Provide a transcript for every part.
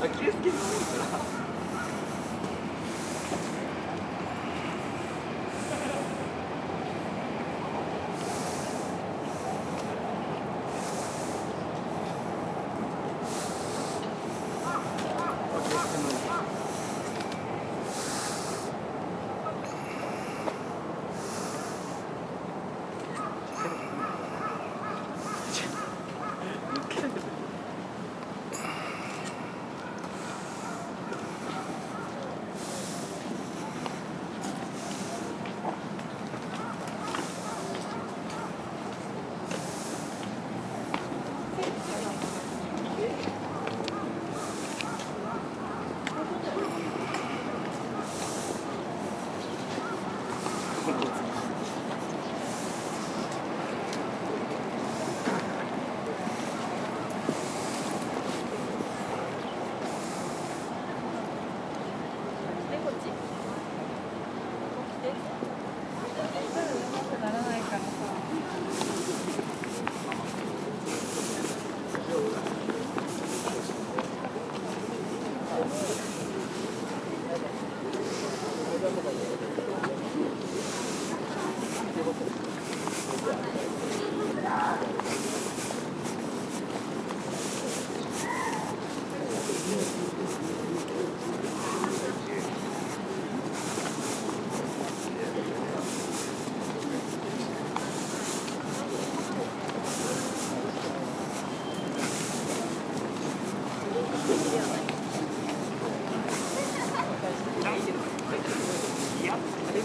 アキレス腱伸びるから。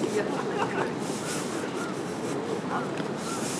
Thank you.